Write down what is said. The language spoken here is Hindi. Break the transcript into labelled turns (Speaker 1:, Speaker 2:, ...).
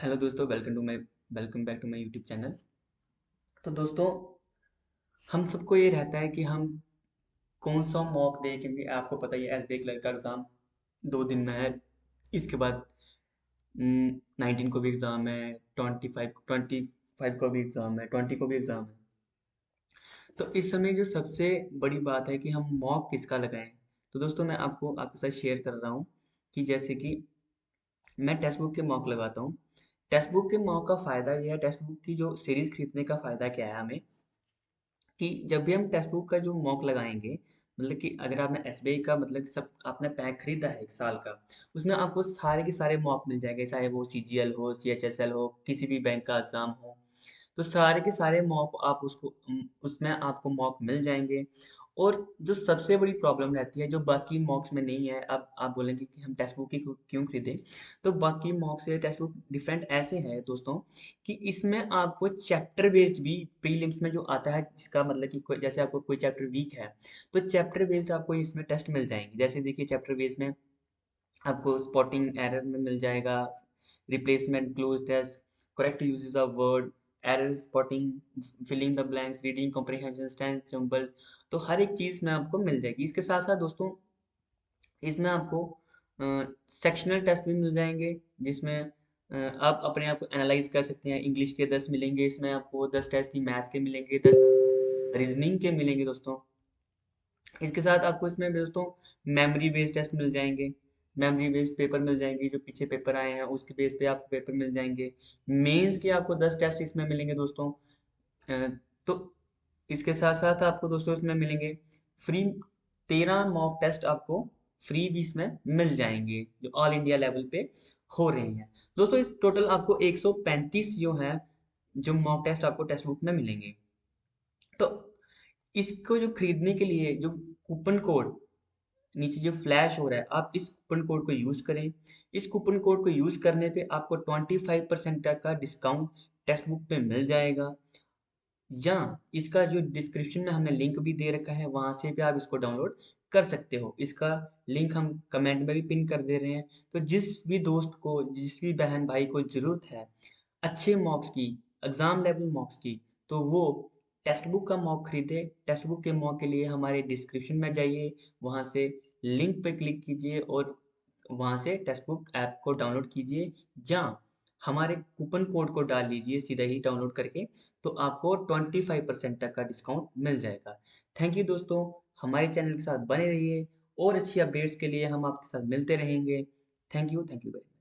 Speaker 1: हेलो दोस्तों welcome to my welcome back to my YouTube channel तो दोस्तों, हम सबको ये रहता है कि हम कौन सा मॉक दें क्योंकि आपको पता ही है एस बी क्लर्क का एग्ज़ाम दो दिन में है। इसके बाद नाइनटीन को भी एग्ज़ाम है ट्वेंटी फाइव ट्वेंटी फाइव को भी एग्ज़ाम है ट्वेंटी को भी एग्ज़ाम है। तो इस समय जो सबसे बड़ी बात है कि हम मॉक किसका लगाएँ? तो दोस्तों, मैं आपको, आपके साथ शेयर कर रहा हूँ कि जैसे कि मैं टेक्स्ट बुक के मॉक लगाता हूँ। टेक्स्ट बुक के मॉक का फ़ायदा यह है टेक्स्ट बुक की जो सीरीज़ खरीदने का फ़ायदा क्या है हमें, कि जब भी हम टेक्स्ट बुक का जो मॉक लगाएँगे मतलब कि अगर आपने एसबीआई का मतलब सब आपने पैक खरीदा है एक साल का, उसमें आपको सारे के सारे मॉक मिल जाएँगे, चाहे वो सीजीएल हो सीएचएसएल हो, किसी भी बैंक का एग्ज़ाम हो तो सारे के सारे मॉक आप उसको उसमें आपको मॉक मिल जाएँगे और जो सबसे बड़ी प्रॉब्लम रहती है, जो बाकी मॉक्स में नहीं है, अब आप बोलेंगे कि हम टेक्स्ट बुक ही क्यों खरीदें? तो बाकी मॉक्स से टेक्स्ट बुक डिफरेंट ऐसे है दोस्तों कि इसमें आपको चैप्टर बेस्ड भी प्रीलिम्स में जो आता है, जिसका मतलब कि जैसे आपको कोई चैप्टर वीक है तो चैप्टर बेस्ड आपको इसमें टेस्ट मिल जाएँगे। जैसे देखिए चैप्टर बेस्ड में आपको स्पॉटिंग एरर में मिल जाएगा replacement cloze test correct usages of word error spotting filling the blanks reading comprehension stand simple तो हर एक चीज़ में आपको मिल जाएगी। इसके साथ साथ दोस्तों, इसमें आपको सेक्शनल टेस्ट भी मिल जाएँगे, जिसमें आप अपने आप को एनालाइज कर सकते हैं। इंग्लिश के दस मिलेंगे, इसमें आपको दस टेस्ट ही मैथ्स के मिलेंगे, दस रीजनिंग के मिलेंगे दोस्तों। इसके साथ आपको इसमें दोस्तों मेमोरी बेस्ड टेस्ट मिल जाएँगे। मेमोरी बेस्ड पेपर मिल जाएँगे, जो पीछे पेपर आए हैं, उसके बेस पे आपको पेपर मिल जाएँगे। मेंस के आपको दस टेस्ट इसमें मिलेंगे दोस्तों। तो इसके साथ साथ आपको दोस्तों इसमें मिलेंगे फ्री तेरह मॉक टेस्ट आपको फ्री भी इसमें मिल जाएँगे, जो ऑल इंडिया लेवल पे हो रहे हैं। दोस्तों, इस टोटल आपको 135 जो है, जो मॉक टेस्ट आपको टेस्ट बुक में मिलेंगे। तो इसको जो खरीदने के लिए, जो कूपन कोड नीचे जो फ्लैश हो रहा है, आप इस कूपन कोड को यूज़ करें। इस कूपन कोड को यूज़ करने पे आपको 25 परसेंट तक का डिस्काउंट टेक्स्ट बुक पे मिल जाएगा। या इसका जो डिस्क्रिप्शन में हमने लिंक भी दे रखा है, वहाँ से भी आप इसको डाउनलोड कर सकते हो। इसका लिंक हम कमेंट में भी पिन कर दे रहे हैं। तो जिस भी दोस्त को, जिस भी बहन भाई को ज़रूरत है, अच्छे मॉक्स की एग्ज़ाम लेवल मॉक्स की तो वो टेक्स्ट बुक का मॉक खरीदे। टेक्स्ट बुक के मॉक के लिए हमारे डिस्क्रिप्शन में जाइए, वहाँ से लिंक पे क्लिक कीजिए और वहाँ से टेक्स्ट बुक ऐप को डाउनलोड कीजिए। या हमारे कूपन कोड को डाल लीजिए सीधा ही डाउनलोड करके तो आपको 25 परसेंट तक का डिस्काउंट मिल जाएगा। थैंक यू दोस्तों, हमारे चैनल के साथ बने रहिए और अच्छी अपडेट्स के लिए हम आपके साथ मिलते रहेंगे। Thank you thank you very much